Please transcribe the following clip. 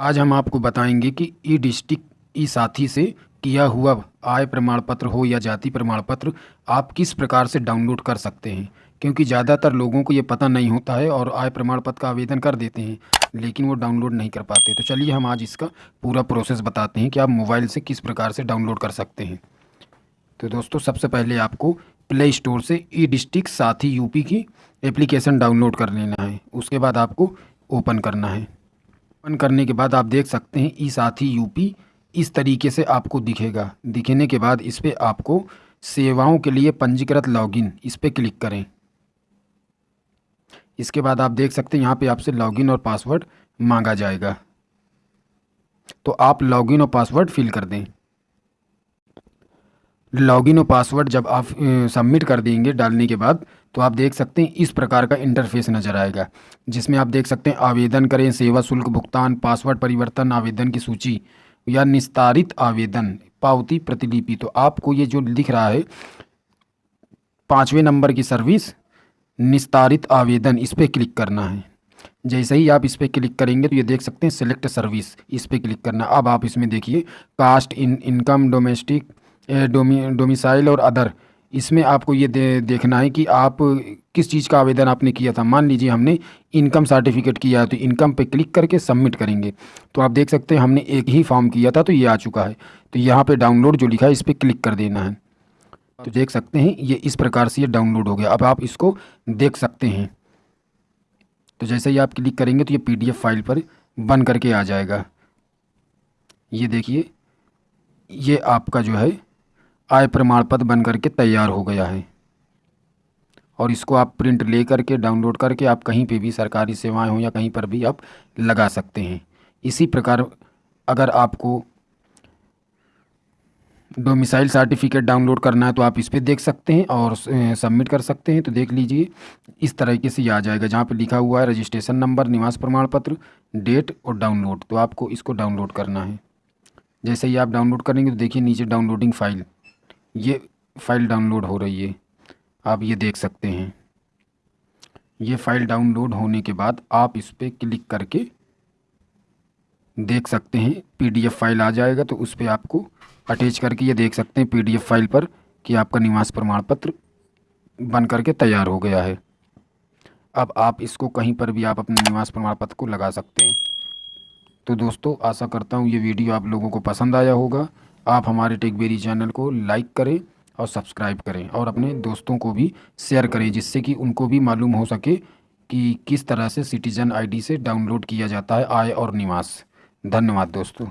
आज हम आपको बताएँगे कि ई डिस्ट्रिक्ट, ई साथी से किया हुआ आय प्रमाण पत्र हो या जाति प्रमाण पत्र आप किस प्रकार से डाउनलोड कर सकते हैं? क्योंकि ज़्यादातर लोगों को ये पता नहीं होता है और आय प्रमाण पत्र का आवेदन कर देते हैं, लेकिन वो डाउनलोड नहीं कर पाते। तो चलिए हम आज इसका पूरा प्रोसेस बताते हैं कि आप मोबाइल से किस प्रकार से डाउनलोड कर सकते हैं। तो दोस्तों, सबसे पहले आपको प्ले स्टोर से ई डिस्ट्रिक्ट साथी यूपी की एप्लीकेशन डाउनलोड कर लेना है। उसके बाद आपको ओपन करना है। ओपन करने के बाद आप देख सकते हैं, ई साथी यूपी इस तरीके से आपको दिखेगा। दिखने के बाद इस पर आपको सेवाओं के लिए पंजीकृत लॉगिन इस पर क्लिक करें। इसके बाद आप देख सकते हैं, यहाँ पे आपसे लॉगिन और पासवर्ड मांगा जाएगा। तो आप लॉगिन और पासवर्ड फिल कर दें। लॉगिन और पासवर्ड जब आप सबमिट कर देंगे डालने के बाद तो आप देख सकते हैं इस प्रकार का इंटरफेस नज़र आएगा, जिसमें आप देख सकते हैं आवेदन करें, सेवा शुल्क भुगतान पासवर्ड परिवर्तन, आवेदन की सूची या निस्तारित आवेदन, पावती प्रतिलिपि। तो आपको ये जो लिख रहा है, पाँचवें नंबर की सर्विस निस्तारित आवेदन, इस पर क्लिक करना है। जैसे ही आप इस पर क्लिक करेंगे तो ये देख सकते हैं सिलेक्ट सर्विस इस पर क्लिक करना। अब आप इसमें देखिए कास्ट इन इनकम डोमेस्टिक डोमी डोमिसाइल और अदर इसमें आपको ये दे, देखना है कि आप किस चीज़ का आवेदन आपने किया था। मान लीजिए हमने इनकम सर्टिफिकेट किया है तो इनकम पे क्लिक करके सबमिट करेंगे। तो आप देख सकते हैं हमने एक ही फॉर्म किया था तो ये आ चुका है। तो यहाँ पे डाउनलोड जो लिखा है इस पर क्लिक कर देना है। तो देख सकते हैं ये इस प्रकार से ये डाउनलोड हो गया। अब आप इसको देख सकते हैं। तो जैसे ही आप क्लिक करेंगे तो ये पी फ़ाइल पर बन करके आ जाएगा। ये देखिए ये आपका जो है आय प्रमाण पत्र बन करके तैयार हो गया है। और इसको आप प्रिंट ले करके, डाउनलोड करके आप कहीं पे भी सरकारी सेवाएँ हो या कहीं पर भी आप लगा सकते हैं। इसी प्रकार अगर आपको डोमिसाइल सर्टिफिकेट डाउनलोड करना है तो आप इस पर देख सकते हैं और सबमिट कर सकते हैं। तो देख लीजिए, इस तरीके से आ जाएगा, जहाँ पे लिखा हुआ है रजिस्ट्रेशन नंबर निवास प्रमाण पत्र डेट और डाउनलोड तो आपको इसको डाउनलोड करना है। जैसे ही आप डाउनलोड करेंगे तो देखिए नीचे डाउनलोडिंग फ़ाइल ये फ़ाइल डाउनलोड हो रही है। आप ये देख सकते हैं। ये फ़ाइल डाउनलोड होने के बाद आप इस पर क्लिक करके देख सकते हैं, पीडीएफ फ़ाइल आ जाएगा तो उस पर आपको अटैच करके ये देख सकते हैं, पीडीएफ फ़ाइल पर कि आपका निवास प्रमाण पत्र बन करके तैयार हो गया है। अब आप इसको कहीं पर भी आप अपने निवास प्रमाण पत्र को लगा सकते हैं। तो दोस्तों, आशा करता हूँ ये वीडियो आप लोगों को पसंद आया होगा। आप हमारे टेकबेरी चैनल को लाइक करें और सब्सक्राइब करें और अपने दोस्तों को भी शेयर करें, जिससे कि उनको भी मालूम हो सके कि किस तरह से सिटीज़न आईडी से डाउनलोड किया जाता है आय और निवास। धन्यवाद दोस्तों।